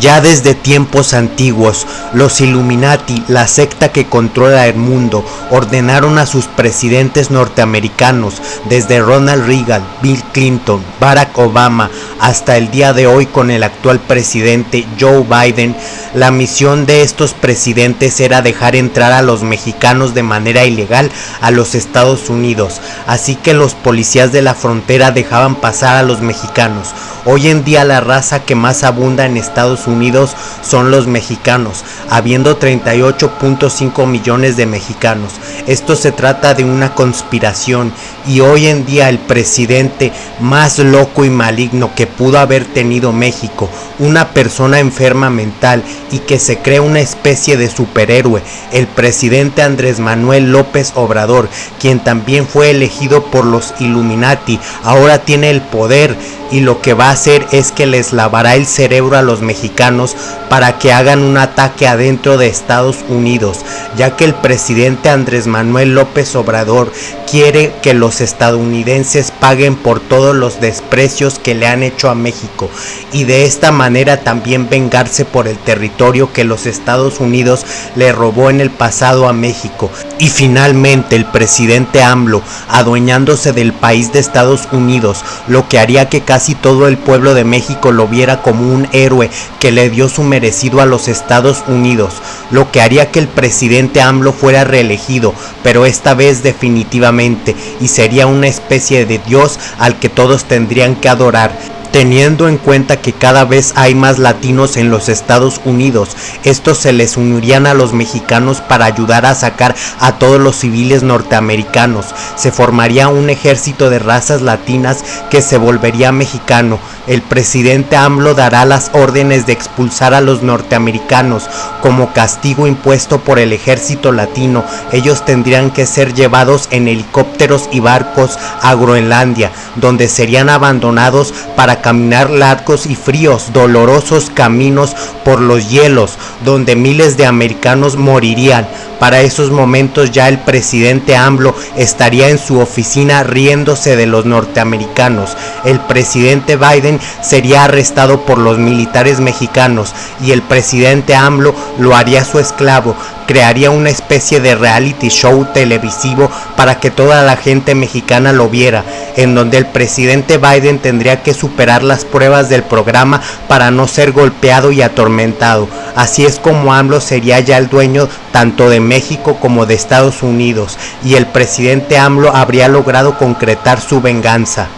Ya desde tiempos antiguos, los Illuminati, la secta que controla el mundo, ordenaron a sus presidentes norteamericanos, desde Ronald Reagan, Bill Clinton, Barack Obama, hasta el día de hoy con el actual presidente Joe Biden, la misión de estos presidentes era dejar entrar a los mexicanos de manera ilegal a los Estados Unidos, así que los policías de la frontera dejaban pasar a los mexicanos. Hoy en día la raza que más abunda en Estados Unidos son los mexicanos, habiendo 38.5 millones de mexicanos. Esto se trata de una conspiración y hoy en día el presidente más loco y maligno que pudo haber tenido México, una persona enferma mental y que se cree una especie de superhéroe, el presidente Andrés Manuel López Obrador, quien también fue elegido por los Illuminati, ahora tiene el poder y lo que va a hacer es que les lavará el cerebro a los mexicanos para que hagan un ataque adentro de Estados Unidos, ya que el presidente Andrés Manuel López Obrador quiere que los estadounidenses paguen por todos los desprecios que le han hecho a México y de esta manera también vengarse por el territorio que los Estados Unidos le robó en el pasado a México. Y finalmente el presidente AMLO, adueñándose del país de Estados Unidos, lo que haría que casi todo el pueblo de México lo viera como un héroe que le dio su merecido a los Estados Unidos, lo que haría que el presidente AMLO fuera reelegido, pero esta vez definitivamente, y sería una especie de Dios al que todos tendrían que adorar teniendo en cuenta que cada vez hay más latinos en los Estados Unidos. Estos se les unirían a los mexicanos para ayudar a sacar a todos los civiles norteamericanos. Se formaría un ejército de razas latinas que se volvería mexicano. El presidente AMLO dará las órdenes de expulsar a los norteamericanos como castigo impuesto por el ejército latino. Ellos tendrían que ser llevados en helicópteros y barcos a Groenlandia, donde serían abandonados para caminar largos y fríos, dolorosos caminos por los hielos, donde miles de americanos morirían. Para esos momentos ya el presidente AMLO estaría en su oficina riéndose de los norteamericanos. El presidente Biden sería arrestado por los militares mexicanos y el presidente AMLO lo haría su esclavo. Crearía una especie de reality show televisivo para que toda la gente mexicana lo viera, en donde el presidente Biden tendría que superar las pruebas del programa para no ser golpeado y atormentado. Así es como AMLO sería ya el dueño tanto de México como de Estados Unidos y el presidente AMLO habría logrado concretar su venganza.